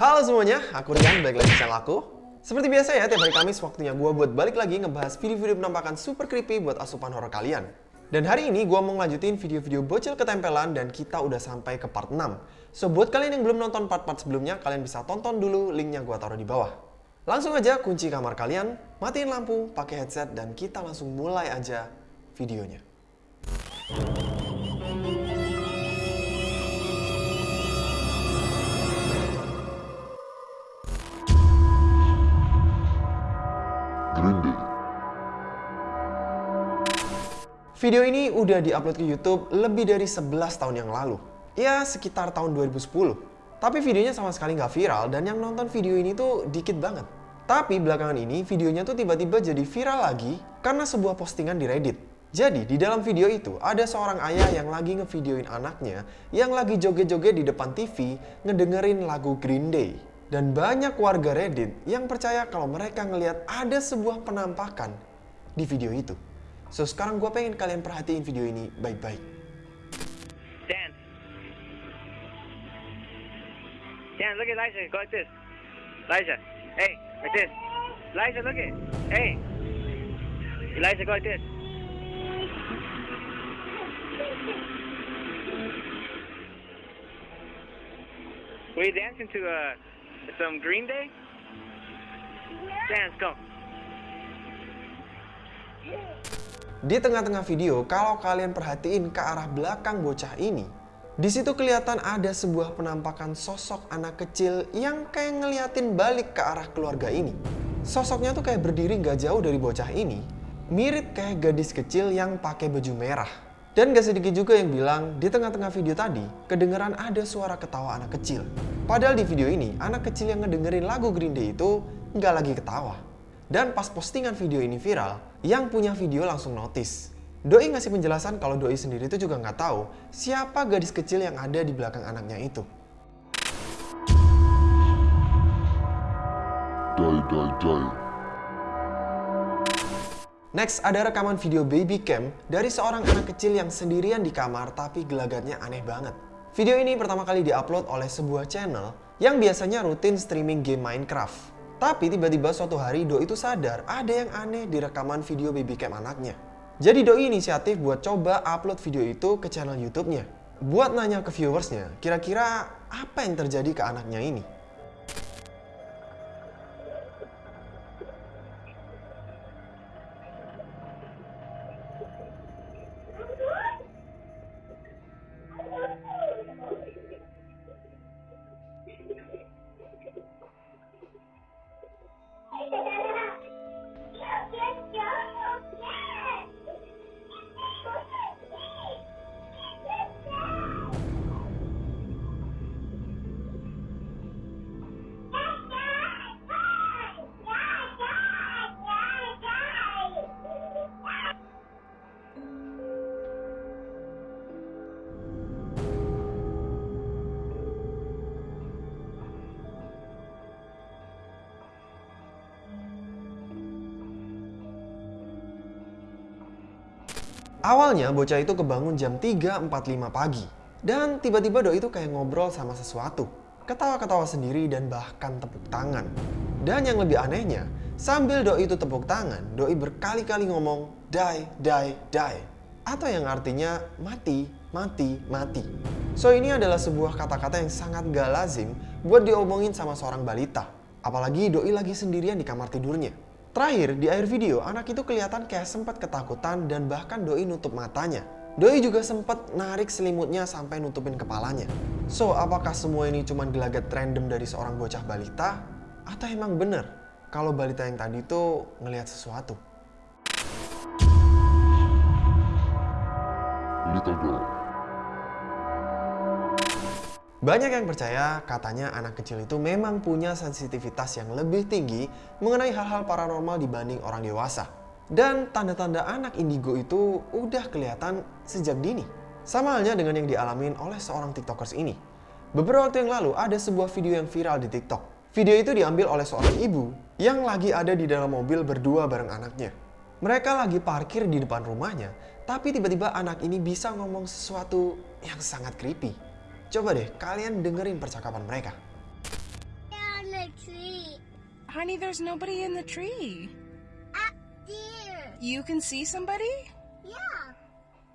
Halo semuanya, aku Rian, balik lagi di channel aku. Seperti biasa ya, tiap hari Kamis waktunya gue buat balik lagi ngebahas video-video penampakan super creepy buat asupan horror kalian. Dan hari ini gue mau ngelanjutin video-video bocil ketempelan dan kita udah sampai ke part 6. So buat kalian yang belum nonton part-part sebelumnya, kalian bisa tonton dulu linknya gue taruh di bawah. Langsung aja kunci kamar kalian, matiin lampu, pakai headset, dan kita langsung mulai aja videonya. Video ini udah diupload ke YouTube lebih dari 11 tahun yang lalu. Ya, sekitar tahun 2010. Tapi videonya sama sekali nggak viral dan yang nonton video ini tuh dikit banget. Tapi belakangan ini videonya tuh tiba-tiba jadi viral lagi karena sebuah postingan di Reddit. Jadi di dalam video itu ada seorang ayah yang lagi ngevideoin anaknya yang lagi joget-joget di depan TV ngedengerin lagu Green Day. Dan banyak warga Reddit yang percaya kalau mereka ngelihat ada sebuah penampakan di video itu. So sekarang gue pengen kalian perhatiin video ini baik-baik. Dan. Dan, look at Liza. Go like this. Liza. Hey, like this. Liza, look at. Hey. Eliza, go like this. Were you dancing to uh, some Green Day? Dance, go. Di tengah-tengah video, kalau kalian perhatiin ke arah belakang bocah ini, di situ kelihatan ada sebuah penampakan sosok anak kecil yang kayak ngeliatin balik ke arah keluarga ini. Sosoknya tuh kayak berdiri gak jauh dari bocah ini, mirip kayak gadis kecil yang pakai baju merah. Dan gak sedikit juga yang bilang di tengah-tengah video tadi kedengeran ada suara ketawa anak kecil. Padahal di video ini anak kecil yang ngedengerin lagu Green Day itu nggak lagi ketawa. Dan pas postingan video ini viral, yang punya video langsung notice. Doi ngasih penjelasan kalau Doi sendiri itu juga nggak tahu siapa gadis kecil yang ada di belakang anaknya itu. Die, die, die. Next, ada rekaman video baby cam dari seorang anak kecil yang sendirian di kamar tapi gelagatnya aneh banget. Video ini pertama kali diupload oleh sebuah channel yang biasanya rutin streaming game Minecraft. Tapi tiba-tiba suatu hari Doi itu sadar ada yang aneh di rekaman video baby cam anaknya. Jadi Doi inisiatif buat coba upload video itu ke channel YouTube-nya. Buat nanya ke viewersnya, kira-kira apa yang terjadi ke anaknya ini? Awalnya bocah itu kebangun jam 3.45 pagi. Dan tiba-tiba Doi itu kayak ngobrol sama sesuatu. Ketawa-ketawa sendiri dan bahkan tepuk tangan. Dan yang lebih anehnya, sambil Doi itu tepuk tangan, Doi berkali-kali ngomong die, die, die. Atau yang artinya mati, mati, mati. So ini adalah sebuah kata-kata yang sangat gak lazim buat diomongin sama seorang balita. Apalagi Doi lagi sendirian di kamar tidurnya. Terakhir, di akhir video, anak itu kelihatan kayak sempat ketakutan dan bahkan Doi nutup matanya. Doi juga sempat narik selimutnya sampai nutupin kepalanya. So, apakah semua ini cuma gelagat random dari seorang bocah balita? Atau emang bener kalau balita yang tadi itu ngelihat sesuatu? Little girl. Banyak yang percaya katanya anak kecil itu memang punya sensitivitas yang lebih tinggi mengenai hal-hal paranormal dibanding orang dewasa. Dan tanda-tanda anak indigo itu udah kelihatan sejak dini. Sama halnya dengan yang dialamin oleh seorang tiktokers ini. Beberapa waktu yang lalu ada sebuah video yang viral di tiktok. Video itu diambil oleh seorang ibu yang lagi ada di dalam mobil berdua bareng anaknya. Mereka lagi parkir di depan rumahnya, tapi tiba-tiba anak ini bisa ngomong sesuatu yang sangat creepy. Coba deh kalian dengerin percakapan mereka. tree. Honey, there's nobody in the tree. Up there. You can see somebody? Yeah.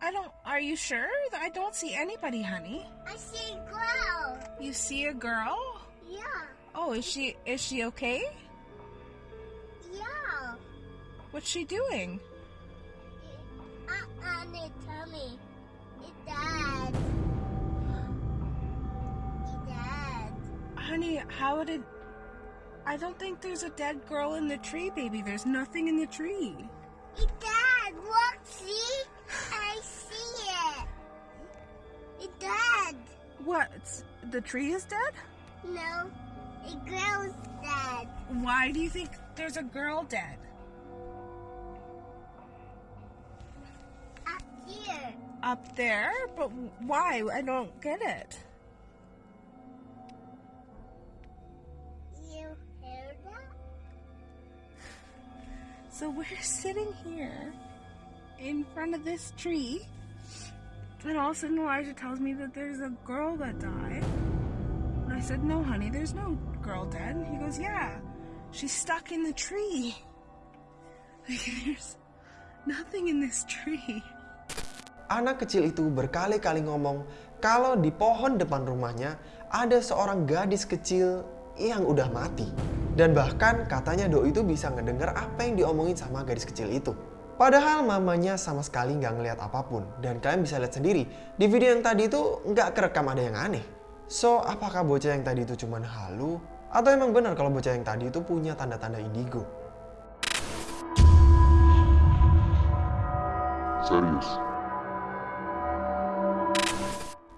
I don't. Are you sure? I don't see anybody, honey. I see a girl. You see a girl? Yeah. Oh, is she is she okay? Yeah. What's she doing? Honey, how did I don't think there's a dead girl in the tree, baby. There's nothing in the tree. It's dad. Look, see? I see it. It's dad. What? The tree is dead? No. A girl's dad. Why do you think there's a girl dead? Up here. Up there? But why? I don't get it. So we're sitting here in front of this tree, and all of a sudden Elijah tells me that there's a girl that died. And I said, No, honey, there's no girl dead. And he goes, Yeah, she's stuck in the tree. Like, there's nothing in this tree. Anak kecil itu berkali-kali ngomong kalau di pohon depan rumahnya ada seorang gadis kecil yang udah mati. Dan bahkan katanya Doi itu bisa ngedenger apa yang diomongin sama gadis kecil itu. Padahal mamanya sama sekali nggak ngeliat apa pun. Dan kalian bisa lihat sendiri, di video yang tadi itu nggak kerekam ada yang aneh. So, apakah bocah yang tadi itu cuman halu? Atau emang benar kalau bocah yang tadi itu punya tanda-tanda indigo? Serius.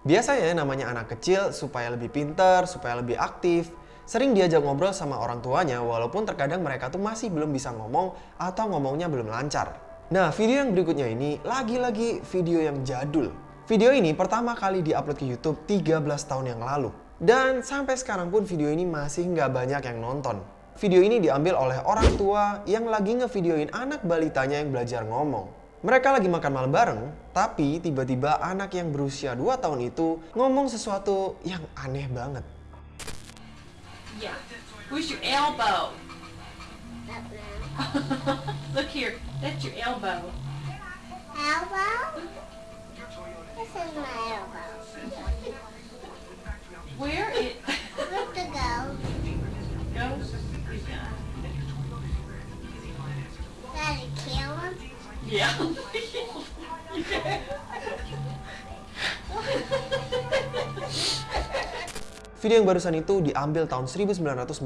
Biasanya namanya anak kecil supaya lebih pinter, supaya lebih aktif, sering diajak ngobrol sama orang tuanya walaupun terkadang mereka tuh masih belum bisa ngomong atau ngomongnya belum lancar. Nah, video yang berikutnya ini lagi-lagi video yang jadul. Video ini pertama kali diupload ke YouTube 13 tahun yang lalu. Dan sampai sekarang pun video ini masih nggak banyak yang nonton. Video ini diambil oleh orang tua yang lagi ngevideoin anak balitanya yang belajar ngomong. Mereka lagi makan malam bareng, tapi tiba-tiba anak yang berusia 2 tahun itu ngomong sesuatu yang aneh banget. Yeah. Where's your elbow? Look here. That's your elbow. Elbow? This is my elbow. Where it Where's the go? goes? Daddy, kill him? Yeah. Video yang barusan itu diambil tahun 1990.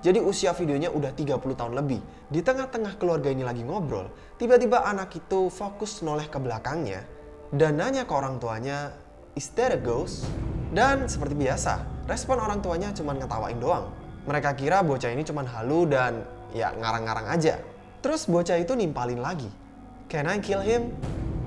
Jadi usia videonya udah 30 tahun lebih. Di tengah-tengah keluarga ini lagi ngobrol, tiba-tiba anak itu fokus noleh ke belakangnya dan nanya ke orang tuanya, "Is that a ghost?" Dan seperti biasa, respon orang tuanya cuma ngetawain doang. Mereka kira bocah ini cuma halu dan ya ngarang-ngarang aja. Terus bocah itu nimpalin lagi. Can I kill him?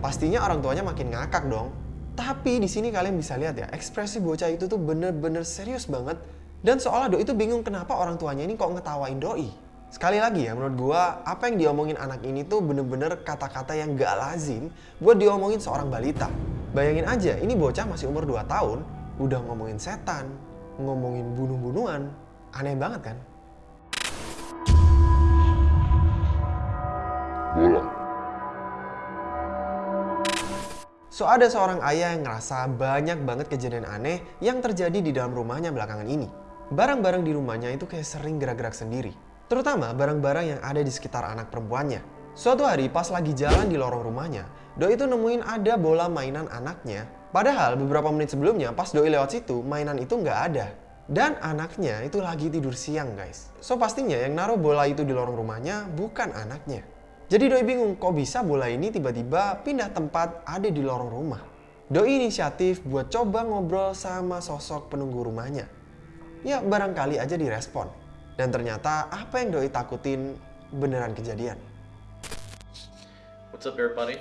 Pastinya orang tuanya makin ngakak dong. Tapi di sini kalian bisa lihat ya, ekspresi bocah itu tuh bener-bener serius banget. Dan seolah Doi itu bingung kenapa orang tuanya ini kok ngetawain Doi. Sekali lagi ya, menurut gua apa yang diomongin anak ini tuh bener-bener kata-kata yang gak lazim buat diomongin seorang balita. Bayangin aja, ini bocah masih umur 2 tahun, udah ngomongin setan, ngomongin bunuh-bunuhan. Aneh banget kan? So ada seorang ayah yang ngerasa banyak banget kejadian aneh yang terjadi di dalam rumahnya belakangan ini. Barang-barang di rumahnya itu kayak sering gerak-gerak sendiri. Terutama barang-barang yang ada di sekitar anak perempuannya. Suatu hari pas lagi jalan di lorong rumahnya, Doi itu nemuin ada bola mainan anaknya. Padahal beberapa menit sebelumnya pas Doi lewat situ, mainan itu nggak ada. Dan anaknya itu lagi tidur siang guys. So pastinya yang naruh bola itu di lorong rumahnya bukan anaknya. Jadi Doi bingung kok bisa bola ini tiba-tiba pindah tempat ada di lorong rumah. Doi inisiatif buat coba ngobrol sama sosok penunggu rumahnya. Ya barangkali aja direspon. Dan ternyata apa yang Doi takutin beneran kejadian. What's up, everybody?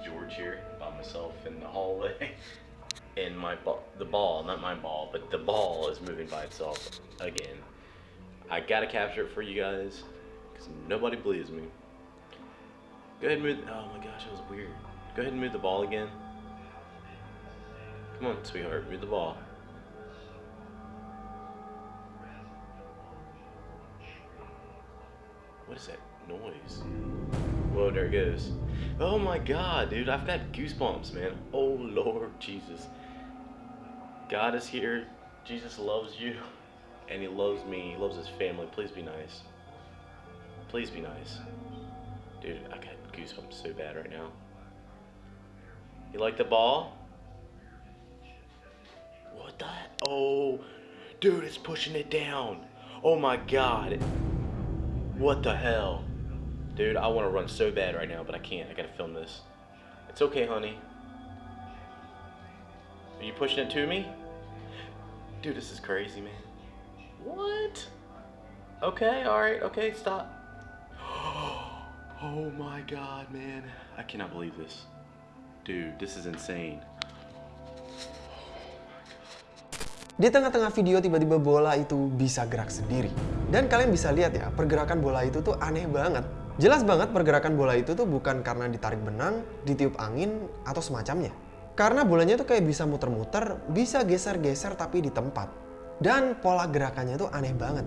George here by myself in the hallway, and my ball, the ball, not my ball, but the ball is moving by itself again. I gotta capture it for you guys because nobody believes me. Go ahead and move. Oh my gosh, that was weird. Go ahead and move the ball again. Come on, sweetheart, move the ball. What is that noise? Whoa, there it goes. Oh my god, dude, I've got goosebumps, man. Oh Lord Jesus. God is here. Jesus loves you. And he loves me. He loves his family. Please be nice. Please be nice. Dude, I got goosebumps so bad right now. You like the ball? What the? Oh, dude, it's pushing it down. Oh my god. What the hell? Dude, I want to run so bad right now, but I can't. I gotta film this. It's okay, honey. Are you pushing it to me? Dude, this is crazy, man. What? Okay, alright, okay, stop. Oh my god, man. I cannot believe this. Dude, this is insane. Di tengah-tengah video tiba-tiba bola itu bisa gerak sendiri. Dan kalian bisa lihat ya, pergerakan bola itu tuh aneh banget. Jelas banget pergerakan bola itu tuh bukan karena ditarik benang, ditiup angin, atau semacamnya. Karena bolanya tuh kayak bisa muter-muter, bisa geser-geser tapi di tempat. Dan pola gerakannya tuh aneh banget.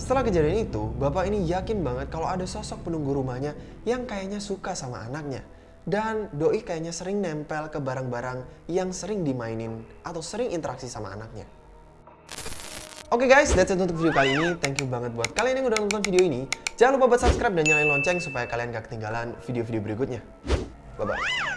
Setelah kejadian itu, bapak ini yakin banget kalau ada sosok penunggu rumahnya yang kayaknya suka sama anaknya. Dan doi kayaknya sering nempel ke barang-barang yang sering dimainin atau sering interaksi sama anaknya. Oke guys, that's it untuk video kali ini. Thank you banget buat kalian yang udah nonton video ini. Jangan lupa buat subscribe dan nyalain lonceng supaya kalian gak ketinggalan video-video berikutnya. Bye-bye.